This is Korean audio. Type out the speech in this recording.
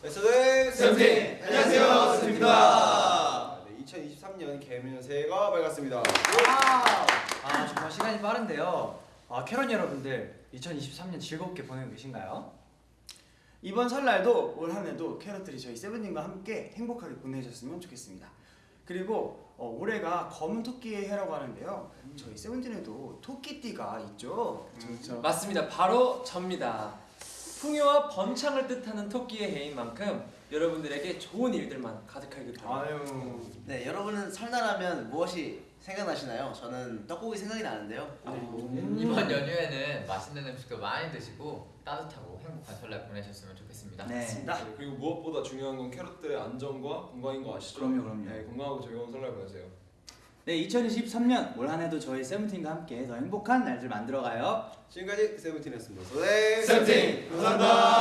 에스더의 세븐틴! 안녕하세요, 세븐틴입니다. 네, 2023년 개면 새해가 밝았습니다. 아 정말 시간이 빠른데요. 아 캐런 여러분들 2023년 즐겁게 보내고 계신가요? 이번 설날도 올 한해도 캐럿들이 저희 세븐틴과 함께 행복하게 보내셨으면 좋겠습니다. 그리고 어, 올해가 검은 토끼의 해라고 하는데요. 저희 세븐틴에도 토끼띠가 있죠. 그렇죠. 맞습니다. 바로 접니다. 풍요와 번창을 뜻하는 토끼의 해인 만큼 여러분들에게 좋은 일들만 가득하길 바랍니다. 아유. 네, 여러분은 설날하면 무엇이 생각나시나요? 저는 떡국이 생각이 나는데요. 이번 연휴에는 맛있는 음식도 많이 드시고 따뜻하고 행복한 설날 보내셨으면 좋겠습니다. 네. 맞습니다. 네, 그리고 무엇보다 중요한 건 캐럿들의 안전과 건강인 거 아시죠? 그럼요, 그럼요. 네, 건강하고 즐거운 설날 보내세요. 네 2023년 올 한해도 저희 세븐틴과 함께 더 행복한 날들 만들어가요. 지금까지 세븐틴이었습니다. 네, 세븐틴! 감사합니다.